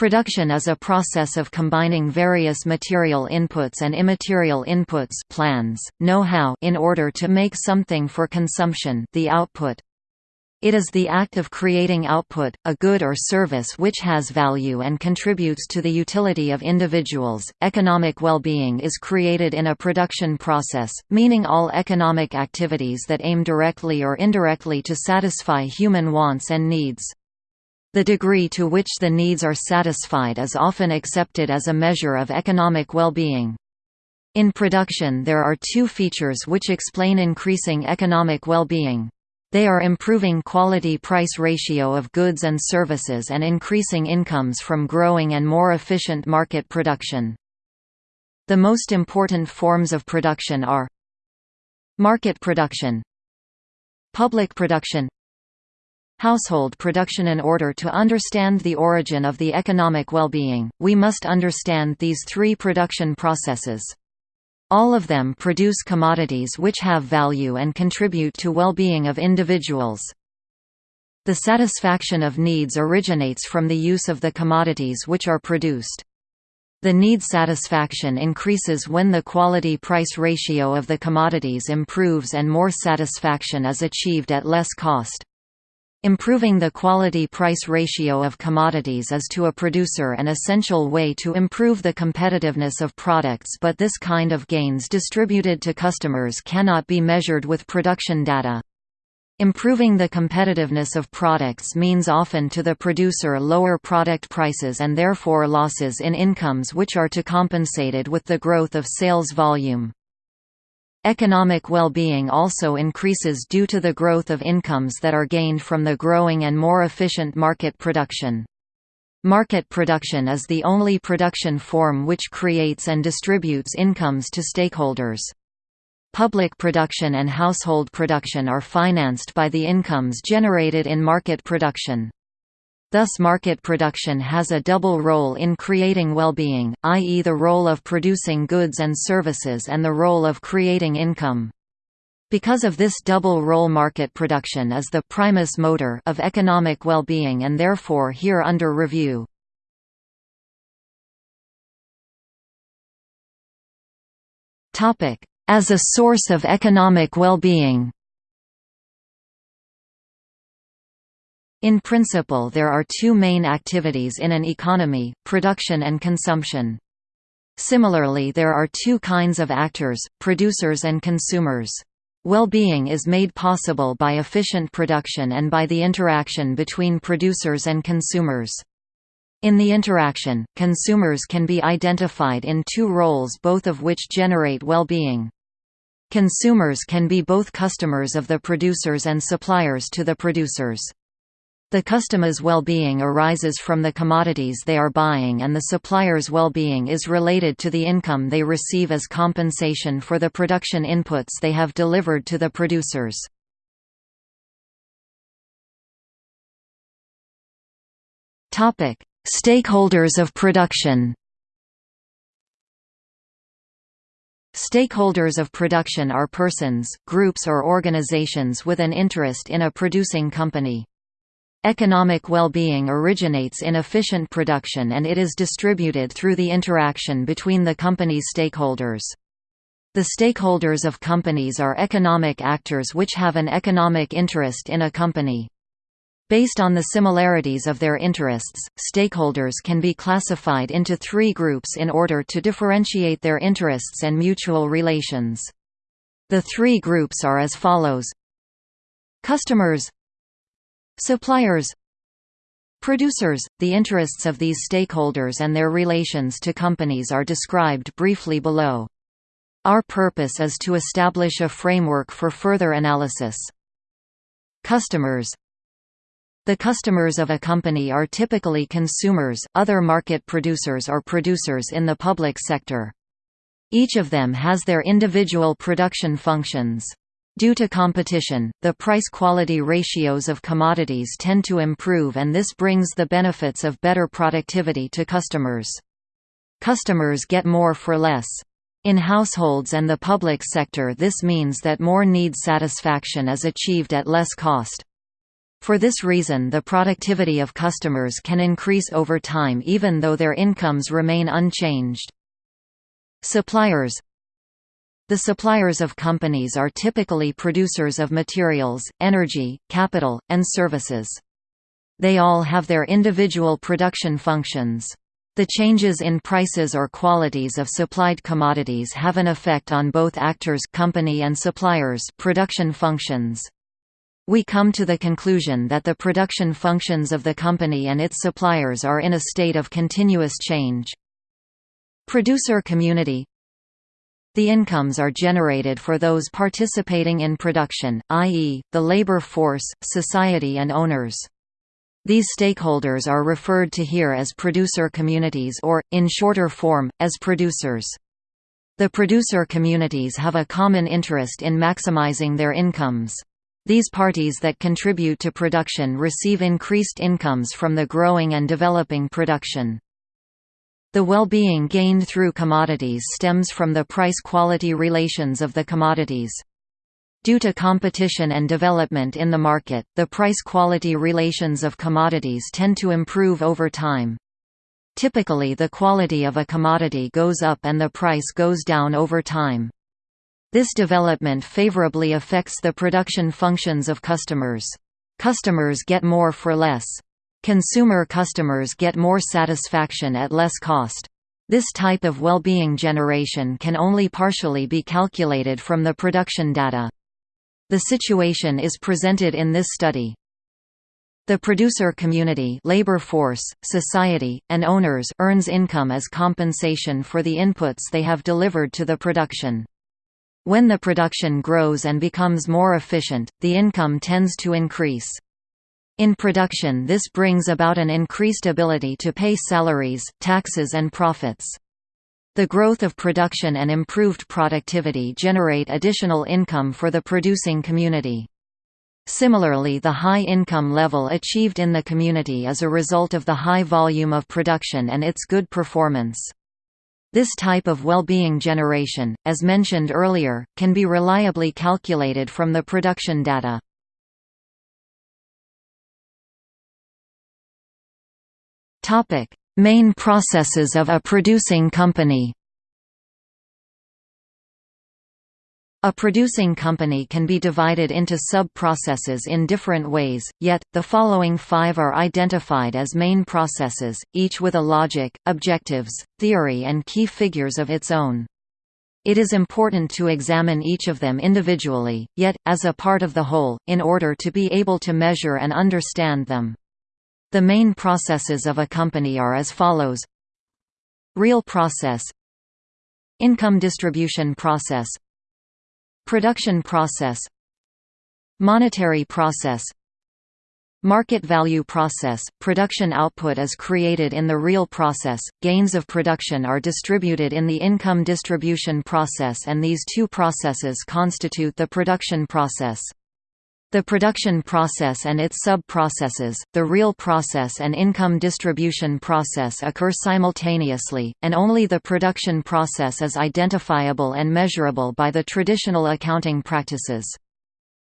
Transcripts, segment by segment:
Production is a process of combining various material inputs and immaterial inputs plans, know-how in order to make something for consumption the output. It is the act of creating output, a good or service which has value and contributes to the utility of individuals. Economic well-being is created in a production process, meaning all economic activities that aim directly or indirectly to satisfy human wants and needs. The degree to which the needs are satisfied is often accepted as a measure of economic well-being. In production there are two features which explain increasing economic well-being. They are improving quality-price ratio of goods and services and increasing incomes from growing and more efficient market production. The most important forms of production are Market production Public production household production In order to understand the origin of the economic well-being, we must understand these three production processes. All of them produce commodities which have value and contribute to well-being of individuals. The satisfaction of needs originates from the use of the commodities which are produced. The need satisfaction increases when the quality-price ratio of the commodities improves and more satisfaction is achieved at less cost. Improving the quality-price ratio of commodities is to a producer an essential way to improve the competitiveness of products but this kind of gains distributed to customers cannot be measured with production data. Improving the competitiveness of products means often to the producer lower product prices and therefore losses in incomes which are to compensated with the growth of sales volume. Economic well-being also increases due to the growth of incomes that are gained from the growing and more efficient market production. Market production is the only production form which creates and distributes incomes to stakeholders. Public production and household production are financed by the incomes generated in market production. Thus market production has a double role in creating well-being, i.e. the role of producing goods and services and the role of creating income. Because of this double role market production is the primus motor of economic well-being and therefore here under review. As a source of economic well-being In principle there are two main activities in an economy, production and consumption. Similarly there are two kinds of actors, producers and consumers. Well-being is made possible by efficient production and by the interaction between producers and consumers. In the interaction, consumers can be identified in two roles both of which generate well-being. Consumers can be both customers of the producers and suppliers to the producers. The customer's well-being arises from the commodities they are buying and the supplier's well-being is related to the income they receive as compensation for the production inputs they have delivered to the producers. Stakeholders of production Stakeholders of production are persons, groups or organizations with an interest in a producing company. Economic well-being originates in efficient production and it is distributed through the interaction between the company's stakeholders. The stakeholders of companies are economic actors which have an economic interest in a company. Based on the similarities of their interests, stakeholders can be classified into three groups in order to differentiate their interests and mutual relations. The three groups are as follows Customers Suppliers Producers – The interests of these stakeholders and their relations to companies are described briefly below. Our purpose is to establish a framework for further analysis. Customers The customers of a company are typically consumers, other market producers or producers in the public sector. Each of them has their individual production functions. Due to competition, the price-quality ratios of commodities tend to improve and this brings the benefits of better productivity to customers. Customers get more for less. In households and the public sector this means that more need satisfaction is achieved at less cost. For this reason the productivity of customers can increase over time even though their incomes remain unchanged. Suppliers The suppliers of companies are typically producers of materials, energy, capital, and services. They all have their individual production functions. The changes in prices or qualities of supplied commodities have an effect on both actors company and suppliers production functions. We come to the conclusion that the production functions of the company and its suppliers are in a state of continuous change. Producer community The incomes are generated for those participating in production, i.e., the labor force, society and owners. These stakeholders are referred to here as producer communities or, in shorter form, as producers. The producer communities have a common interest in maximizing their incomes. These parties that contribute to production receive increased incomes from the growing and developing production. The well-being gained through commodities stems from the price-quality relations of the commodities. Due to competition and development in the market, the price-quality relations of commodities tend to improve over time. Typically the quality of a commodity goes up and the price goes down over time. This development favorably affects the production functions of customers. Customers get more for less. Consumer customers get more satisfaction at less cost. This type of well-being generation can only partially be calculated from the production data. The situation is presented in this study. The producer community labor force, society, and owners earns income as compensation for the inputs they have delivered to the production. When the production grows and becomes more efficient, the income tends to increase. In production this brings about an increased ability to pay salaries, taxes and profits. The growth of production and improved productivity generate additional income for the producing community. Similarly the high income level achieved in the community is a result of the high volume of production and its good performance. This type of well-being generation, as mentioned earlier, can be reliably calculated from the production data. Main processes of a producing company A producing company can be divided into sub-processes in different ways, yet, the following five are identified as main processes, each with a logic, objectives, theory and key figures of its own. It is important to examine each of them individually, yet, as a part of the whole, in order to be able to measure and understand them. The main processes of a company are as follows. Real process. Income distribution process. Production process. Monetary process. Market value process – Production output is created in the real process, gains of production are distributed in the income distribution process and these two processes constitute the production process. The production process and its sub-processes, the real process and income distribution process occur simultaneously, and only the production process is identifiable and measurable by the traditional accounting practices.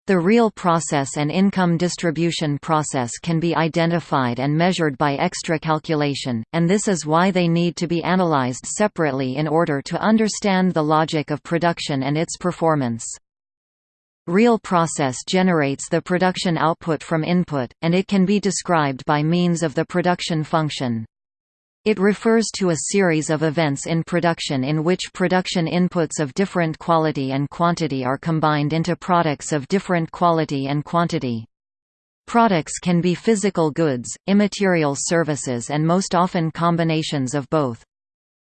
The real process and income distribution process can be identified and measured by extra calculation, and this is why they need to be analyzed separately in order to understand the logic of production and its performance. Real process generates the production output from input, and it can be described by means of the production function. It refers to a series of events in production in which production inputs of different quality and quantity are combined into products of different quality and quantity. Products can be physical goods, immaterial services and most often combinations of both.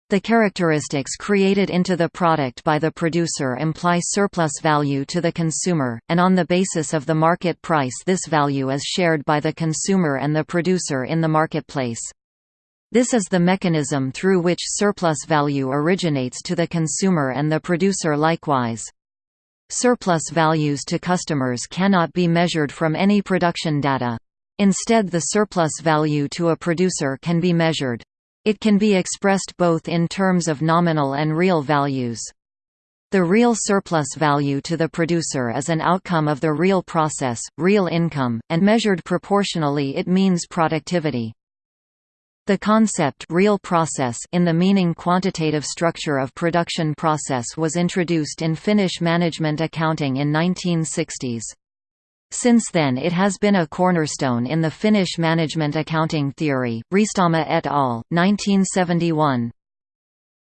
The characteristics created into the product by the producer imply surplus value to the consumer, and on the basis of the market price this value is shared by the consumer and the producer in the marketplace. This is the mechanism through which surplus value originates to the consumer and the producer likewise. Surplus values to customers cannot be measured from any production data. Instead the surplus value to a producer can be measured. It can be expressed both in terms of nominal and real values. The real surplus value to the producer is an outcome of the real process, real income, and measured proportionally it means productivity. The concept real process in the meaning quantitative structure of production process was introduced in Finnish management accounting in 1960s. Since then it has been a cornerstone in the Finnish management accounting theory. Riistama et al., 1971,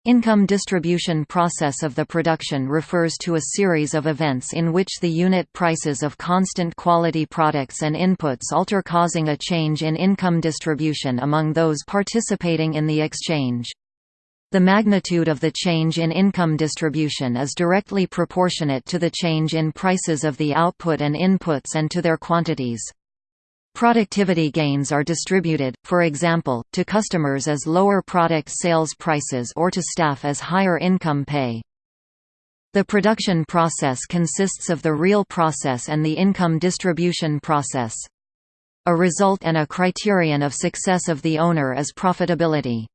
Income distribution process of the production refers to a series of events in which the unit prices of constant quality products and inputs alter causing a change in income distribution among those participating in the exchange. The magnitude of the change in income distribution is directly proportionate to the change in prices of the output and inputs and to their quantities. Productivity gains are distributed, for example, to customers as lower product sales prices or to staff as higher income pay. The production process consists of the real process and the income distribution process. A result and a criterion of success of the owner is profitability.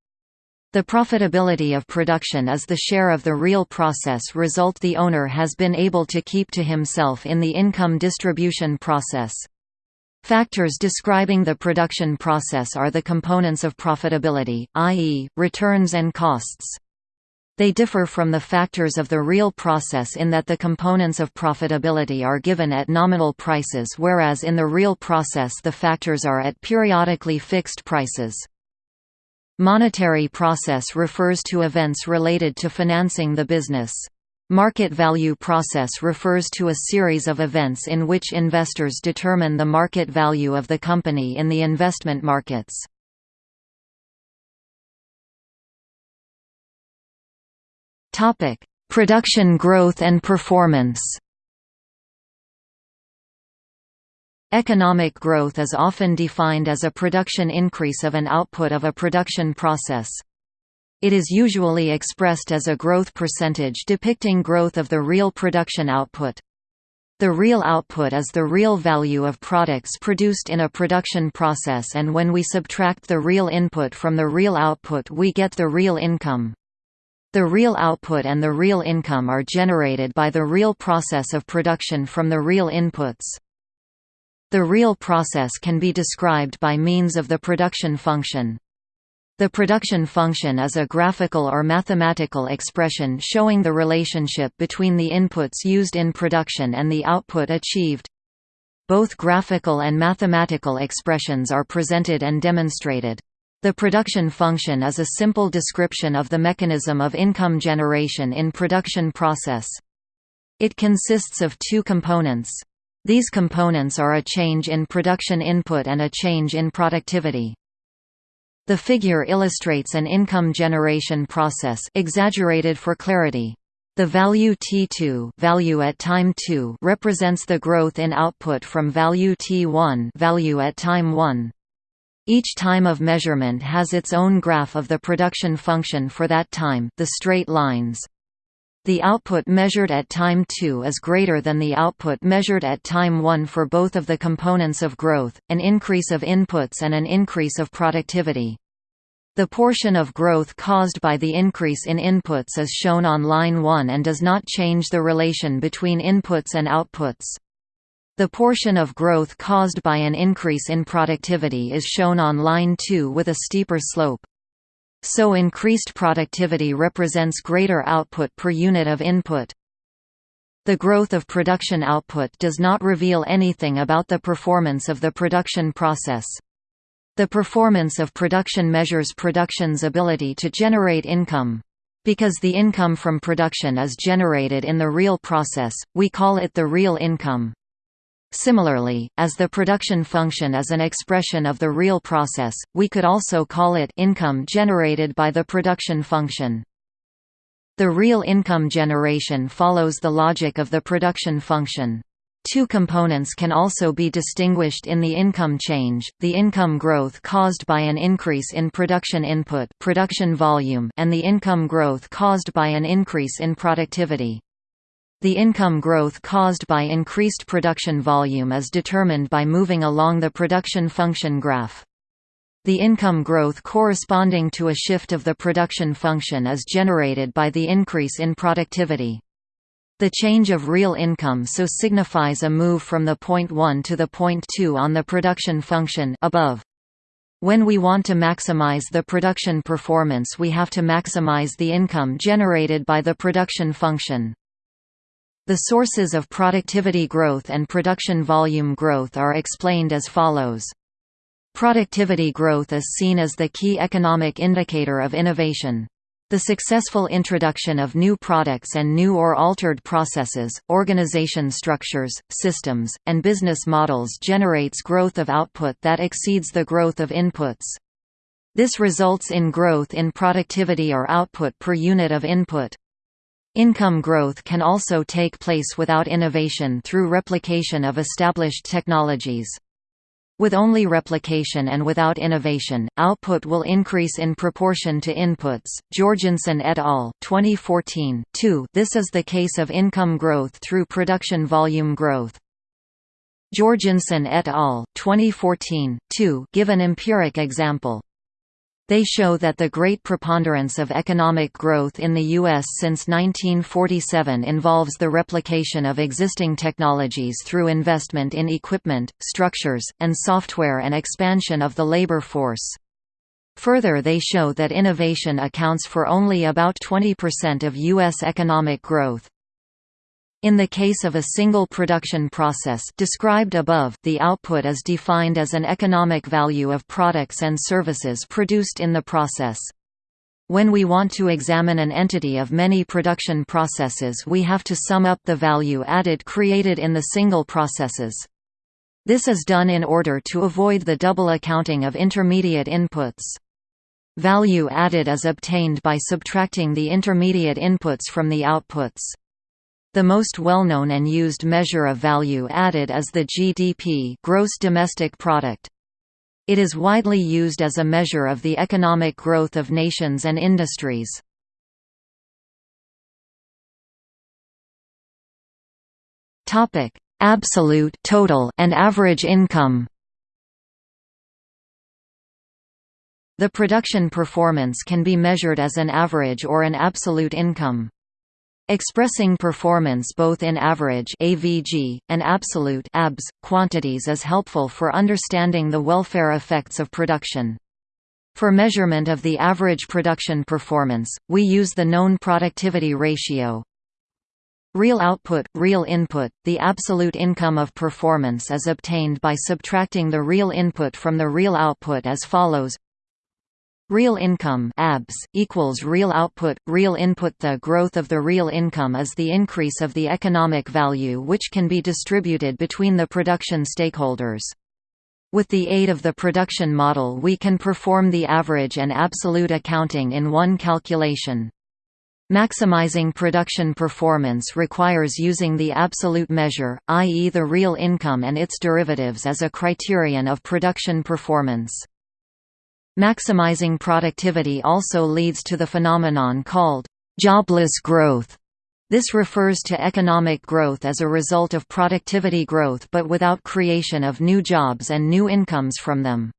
The profitability of production is the share of the real process result the owner has been able to keep to himself in the income distribution process. Factors describing the production process are the components of profitability, i.e., returns and costs. They differ from the factors of the real process in that the components of profitability are given at nominal prices whereas in the real process the factors are at periodically fixed prices. Monetary process refers to events related to financing the business. Market value process refers to a series of events in which investors determine the market value of the company in the investment markets. Production growth and performance Economic growth is often defined as a production increase of an output of a production process. It is usually expressed as a growth percentage depicting growth of the real production output. The real output is the real value of products produced in a production process and when we subtract the real input from the real output we get the real income. The real output and the real income are generated by the real process of production from the real inputs. The real process can be described by means of the production function. The production function is a graphical or mathematical expression showing the relationship between the inputs used in production and the output achieved. Both graphical and mathematical expressions are presented and demonstrated. The production function is a simple description of the mechanism of income generation in production process. It consists of two components. These components are a change in production input and a change in productivity. The figure illustrates an income generation process exaggerated for clarity. The value T2 value at time 2 represents the growth in output from value T1 value at time 1. Each time of measurement has its own graph of the production function for that time the straight lines. The output measured at time 2 is greater than the output measured at time 1 for both of the components of growth, an increase of inputs and an increase of productivity. The portion of growth caused by the increase in inputs is shown on line 1 and does not change the relation between inputs and outputs. The portion of growth caused by an increase in productivity is shown on line 2 with a steeper slope. So increased productivity represents greater output per unit of input. The growth of production output does not reveal anything about the performance of the production process. The performance of production measures production's ability to generate income. Because the income from production is generated in the real process, we call it the real income. Similarly, as the production function is an expression of the real process, we could also call it income generated by the production function. The real income generation follows the logic of the production function. Two components can also be distinguished in the income change, the income growth caused by an increase in production input production volume and the income growth caused by an increase in productivity. The income growth caused by increased production volume is determined by moving along the production function graph. The income growth corresponding to a shift of the production function is generated by the increase in productivity. The change of real income so signifies a move from the point 1 to the point 2 on the production function above. When we want to maximize the production performance we have to maximize the income generated by the production function. The sources of productivity growth and production volume growth are explained as follows. Productivity growth is seen as the key economic indicator of innovation. The successful introduction of new products and new or altered processes, organization structures, systems, and business models generates growth of output that exceeds the growth of inputs. This results in growth in productivity or output per unit of input. Income growth can also take place without innovation through replication of established technologies. With only replication and without innovation, output will increase in proportion to inputs. Jorgenson et al. 2014 2. This is the case of income growth through production volume growth. Jorgenson et al. 2014 2. give an empiric example. They show that the great preponderance of economic growth in the U.S. since 1947 involves the replication of existing technologies through investment in equipment, structures, and software and expansion of the labor force. Further they show that innovation accounts for only about 20% of U.S. economic growth. In the case of a single production process described above, the output is defined as an economic value of products and services produced in the process. When we want to examine an entity of many production processes we have to sum up the value added created in the single processes. This is done in order to avoid the double accounting of intermediate inputs. Value added is obtained by subtracting the intermediate inputs from the outputs. The most well-known and used measure of value added is the GDP gross domestic product. It is widely used as a measure of the economic growth of nations and industries. Topic: Absolute total and average income. The production performance can be measured as an average or an absolute income. Expressing performance both in average AVG, and absolute ABS, quantities is helpful for understanding the welfare effects of production. For measurement of the average production performance, we use the known productivity ratio. Real output, real input, the absolute income of performance is obtained by subtracting the real input from the real output as follows Real income ABS, equals real output, real input The growth of the real income is the increase of the economic value which can be distributed between the production stakeholders. With the aid of the production model we can perform the average and absolute accounting in one calculation. Maximizing production performance requires using the absolute measure, i.e. the real income and its derivatives as a criterion of production performance. Maximizing productivity also leads to the phenomenon called jobless growth. This refers to economic growth as a result of productivity growth but without creation of new jobs and new incomes from them.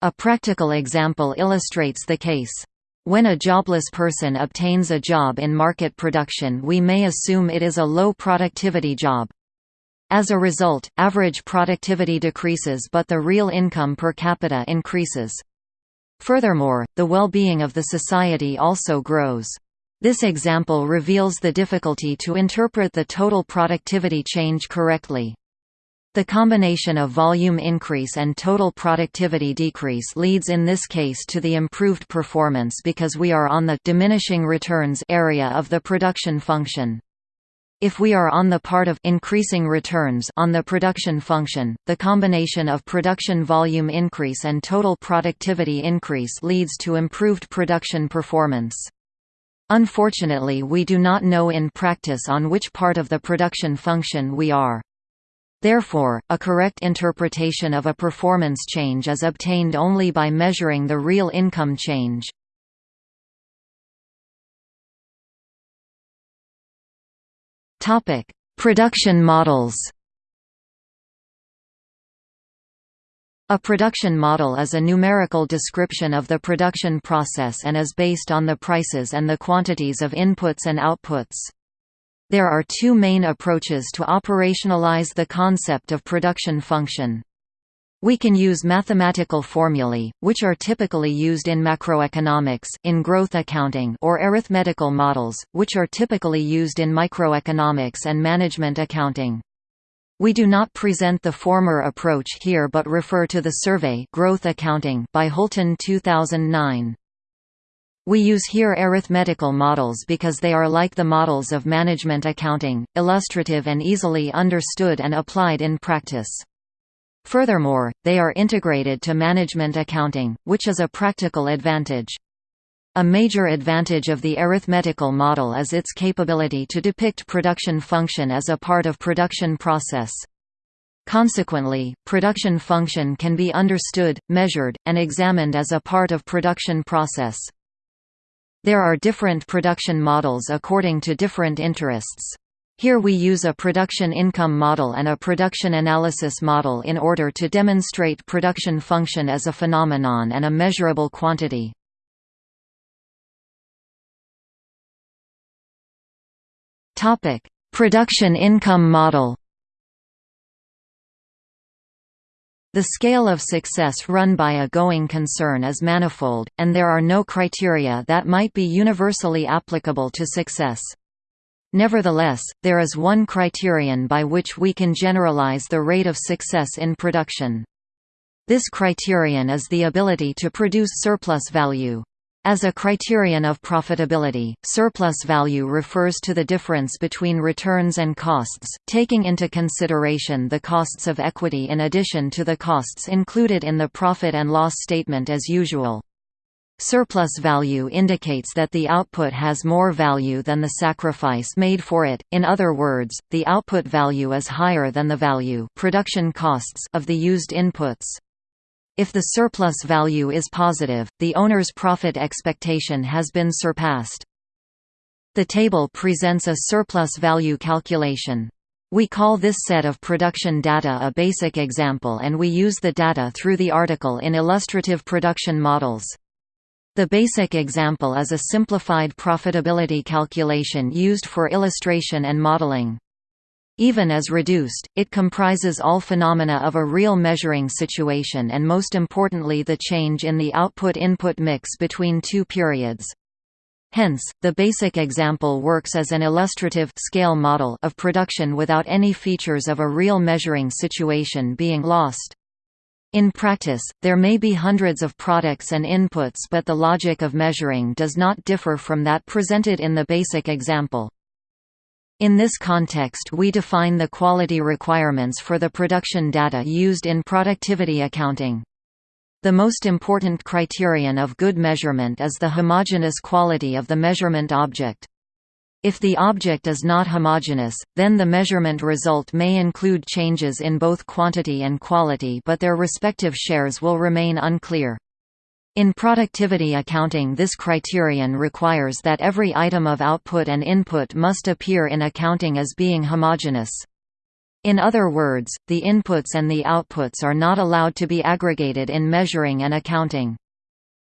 A practical example illustrates the case. When a jobless person obtains a job in market production we may assume it is a low productivity job. As a result, average productivity decreases but the real income per capita increases. Furthermore, the well-being of the society also grows. This example reveals the difficulty to interpret the total productivity change correctly. The combination of volume increase and total productivity decrease leads in this case to the improved performance because we are on the diminishing returns area of the production function. If we are on the part of increasing returns on the production function, the combination of production volume increase and total productivity increase leads to improved production performance. Unfortunately we do not know in practice on which part of the production function we are. Therefore, a correct interpretation of a performance change is obtained only by measuring the real income change. Topic: Production models. A production model is a numerical description of the production process and is based on the prices and the quantities of inputs and outputs. There are two main approaches to operationalize the concept of production function. We can use mathematical formulae, which are typically used in macroeconomics in growth accounting or arithmetical models, which are typically used in microeconomics and management accounting. We do not present the former approach here but refer to the survey Growth Accounting by Hulten 2009. We use here arithmetical models because they are like the models of management accounting, illustrative and easily understood and applied in practice. Furthermore, they are integrated to management accounting, which is a practical advantage. A major advantage of the arithmetical model is its capability to depict production function as a part of production process. Consequently, production function can be understood, measured, and examined as a part of production process. There are different production models according to different interests. Here we use a production income model and a production analysis model in order to demonstrate production function as a phenomenon and a measurable quantity. production income model The scale of success run by a going concern is manifold, and there are no criteria that might be universally applicable to success. Nevertheless, there is one criterion by which we can generalize the rate of success in production. This criterion is the ability to produce surplus value. As a criterion of profitability, surplus value refers to the difference between returns and costs, taking into consideration the costs of equity in addition to the costs included in the profit and loss statement as usual. Surplus value indicates that the output has more value than the sacrifice made for it, in other words, the output value is higher than the value production costs of the used inputs. If the surplus value is positive, the owner's profit expectation has been surpassed. The table presents a surplus value calculation. We call this set of production data a basic example and we use the data through the article in illustrative production models. The basic example is a simplified profitability calculation used for illustration and modeling. Even as reduced, it comprises all phenomena of a real measuring situation and most importantly the change in the output-input mix between two periods. Hence, the basic example works as an illustrative scale model of production without any features of a real measuring situation being lost. In practice, there may be hundreds of products and inputs but the logic of measuring does not differ from that presented in the basic example. In this context we define the quality requirements for the production data used in productivity accounting. The most important criterion of good measurement is the homogeneous quality of the measurement object. If the object is not homogeneous, then the measurement result may include changes in both quantity and quality but their respective shares will remain unclear. In productivity accounting this criterion requires that every item of output and input must appear in accounting as being homogeneous. In other words, the inputs and the outputs are not allowed to be aggregated in measuring and accounting.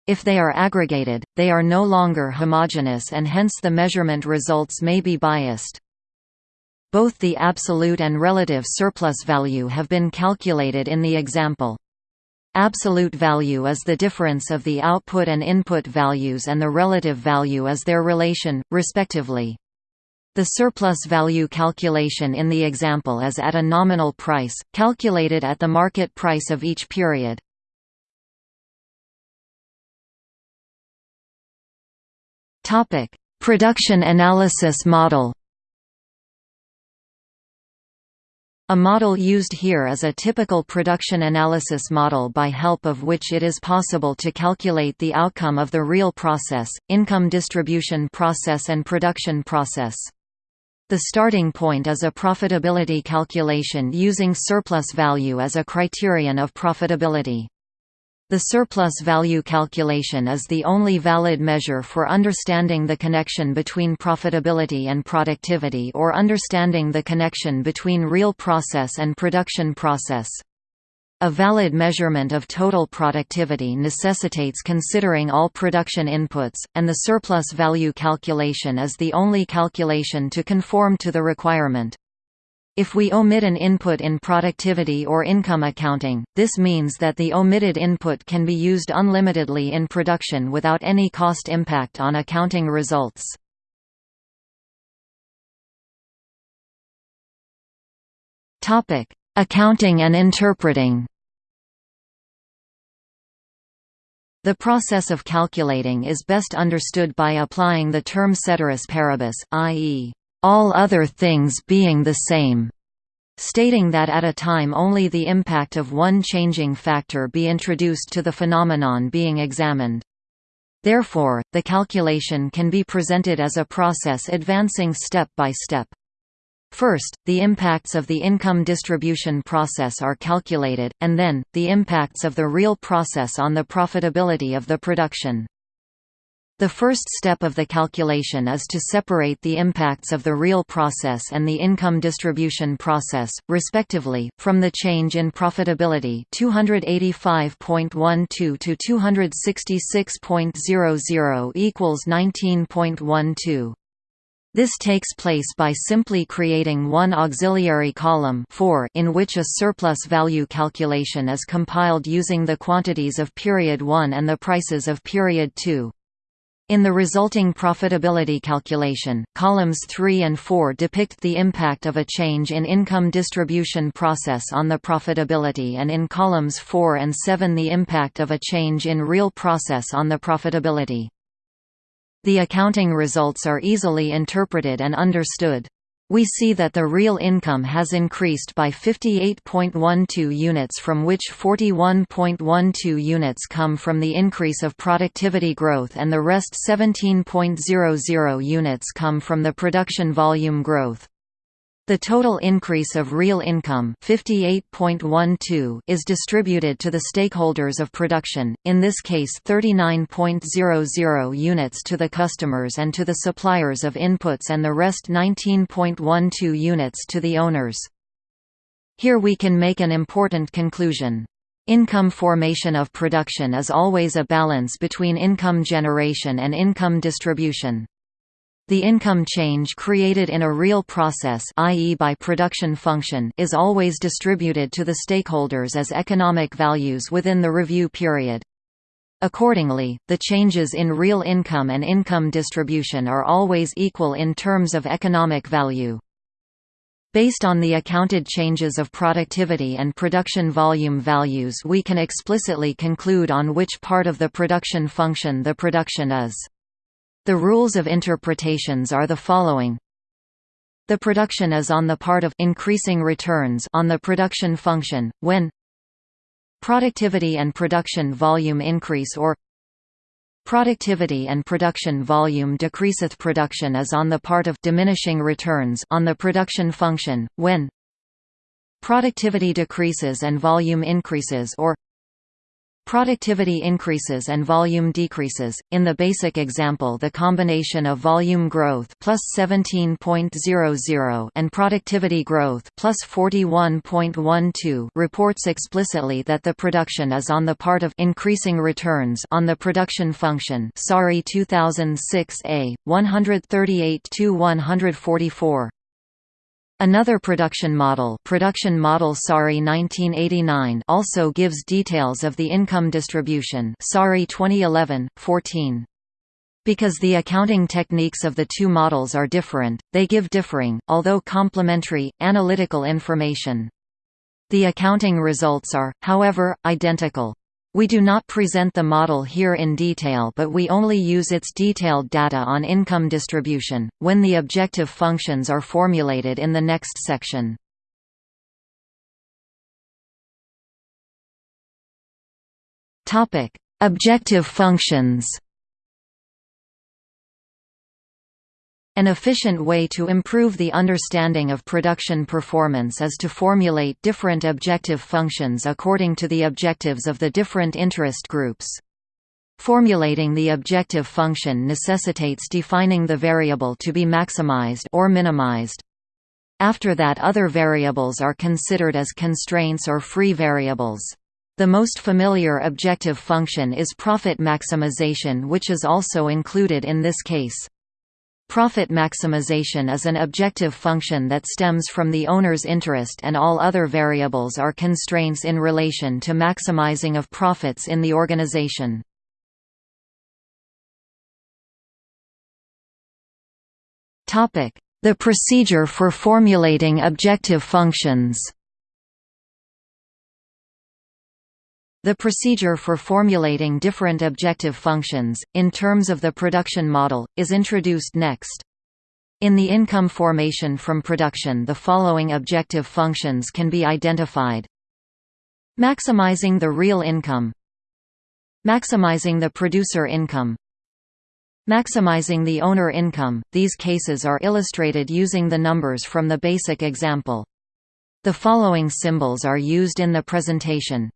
If they are aggregated, they are no longer homogeneous and hence the measurement results may be biased. Both the absolute and relative surplus value have been calculated in the example. Absolute value is the difference of the output and input values and the relative value is their relation, respectively. The surplus value calculation in the example is at a nominal price, calculated at the market price of each period. Production analysis model A model used here is a typical production analysis model by help of which it is possible to calculate the outcome of the real process, income distribution process and production process. The starting point is a profitability calculation using surplus value as a criterion of profitability. The surplus value calculation is the only valid measure for understanding the connection between profitability and productivity or understanding the connection between real process and production process. A valid measurement of total productivity necessitates considering all production inputs, and the surplus value calculation is the only calculation to conform to the requirement. If we omit an input in productivity or income accounting, this means that the omitted input can be used unlimitedly in production without any cost impact on accounting results. Accounting and interpreting The process of calculating is best understood by applying the term ceteris paribus, i.e., all other things being the same, stating that at a time only the impact of one changing factor be introduced to the phenomenon being examined. Therefore, the calculation can be presented as a process advancing step by step. First, the impacts of the income distribution process are calculated, and then, the impacts of the real process on the profitability of the production. The first step of the calculation is to separate the impacts of the real process and the income distribution process, respectively, from the change in profitability 285.12 to 266.00 equals 19.12. This takes place by simply creating one auxiliary column 4 in which a surplus value calculation is compiled using the quantities of period 1 and the prices of period 2. In the resulting profitability calculation, columns 3 and 4 depict the impact of a change in income distribution process on the profitability and in columns 4 and 7 the impact of a change in real process on the profitability. The accounting results are easily interpreted and understood. We see that the real income has increased by 58.12 units from which 41.12 units come from the increase of productivity growth and the rest 17.00 units come from the production volume growth. The total increase of real income 58.12 is distributed to the stakeholders of production, in this case 39.00 units to the customers and to the suppliers of inputs and the rest 19.12 units to the owners. Here we can make an important conclusion. Income formation of production is always a balance between income generation and income distribution. The income change created in a real process i.e. by production function is always distributed to the stakeholders as economic values within the review period. Accordingly, the changes in real income and income distribution are always equal in terms of economic value. Based on the accounted changes of productivity and production volume values we can explicitly conclude on which part of the production function the production is. The rules of interpretations are the following. The production is on the part of increasing returns on the production function, when productivity and production volume increase or productivity and production volume decreaseth production is on the part of diminishing returns on the production function, when productivity decreases and volume increases or Productivity increases and volume decreases. In the basic example, the combination of volume growth plus 17.00 and productivity growth plus 41.12 reports explicitly that the production is on the part of increasing returns on the production function. Saari 2006a 138 144. Another production model, production model Saari 1989 also gives details of the income distribution Saari 2011, 14. Because the accounting techniques of the two models are different, they give differing, although complementary, analytical information. The accounting results are, however, identical. We do not present the model here in detail but we only use its detailed data on income distribution, when the objective functions are formulated in the next section. Objective functions An efficient way to improve the understanding of production performance is to formulate different objective functions according to the objectives of the different interest groups. Formulating the objective function necessitates defining the variable to be maximized or minimized. After that other variables are considered as constraints or free variables. The most familiar objective function is profit maximization which is also included in this case. Profit maximization is an objective function that stems from the owner's interest and all other variables are constraints in relation to maximizing of profits in the organization. The procedure for formulating objective functions The procedure for formulating different objective functions, in terms of the production model, is introduced next. In the income formation from production the following objective functions can be identified. Maximizing the real income Maximizing the producer income Maximizing the owner income, these cases are illustrated using the numbers from the basic example. The following symbols are used in the presentation.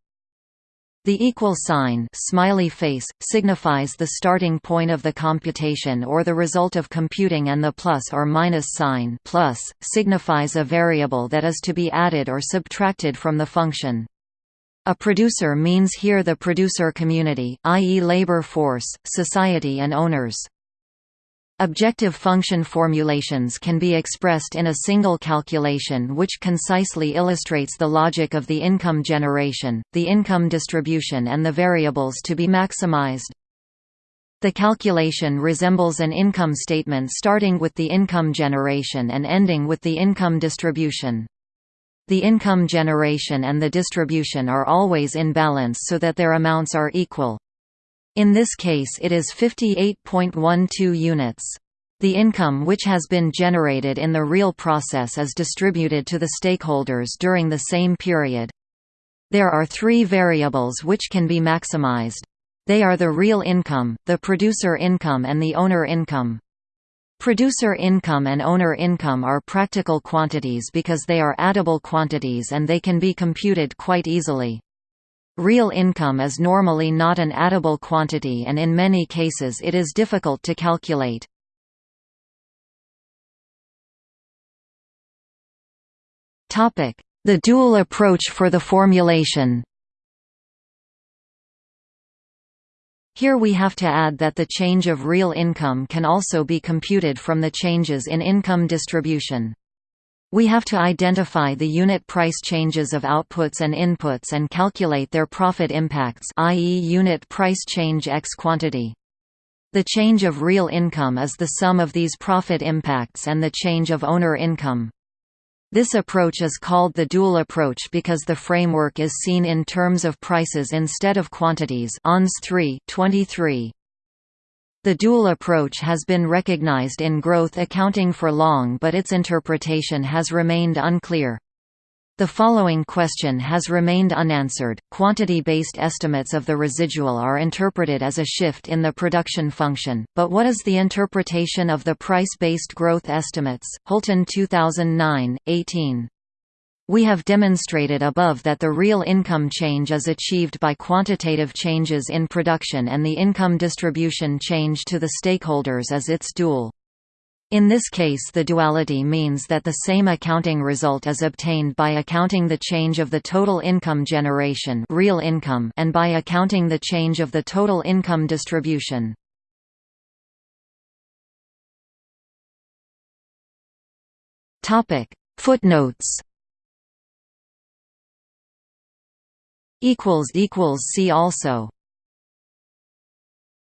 The equal sign smiley face, signifies the starting point of the computation or the result of computing and the plus or minus sign plus, signifies a variable that is to be added or subtracted from the function. A producer means here the producer community, i.e. labor force, society and owners. Objective function formulations can be expressed in a single calculation which concisely illustrates the logic of the income generation, the income distribution and the variables to be maximized. The calculation resembles an income statement starting with the income generation and ending with the income distribution. The income generation and the distribution are always in balance so that their amounts are equal. In this case it is 58.12 units. The income which has been generated in the real process is distributed to the stakeholders during the same period. There are three variables which can be maximized. They are the real income, the producer income and the owner income. Producer income and owner income are practical quantities because they are addable quantities and they can be computed quite easily. Real income is normally not an addable quantity and in many cases it is difficult to calculate. The dual approach for the formulation Here we have to add that the change of real income can also be computed from the changes in income distribution. We have to identify the unit price changes of outputs and inputs and calculate their profit impacts i.e. unit price change x quantity. The change of real income is the sum of these profit impacts and the change of owner income. This approach is called the dual approach because the framework is seen in terms of prices instead of quantities ONS 3 23. The dual approach has been recognized in growth accounting for long but its interpretation has remained unclear. The following question has remained unanswered. Quantity-based estimates of the residual are interpreted as a shift in the production function, but what is the interpretation of the price-based growth estimates? Hulten 2009, 18. We have demonstrated above that the real income change is achieved by quantitative changes in production and the income distribution change to the stakeholders is its dual. In this case the duality means that the same accounting result is obtained by accounting the change of the total income generation real income and by accounting the change of the total income distribution. Footnotes equals equals see also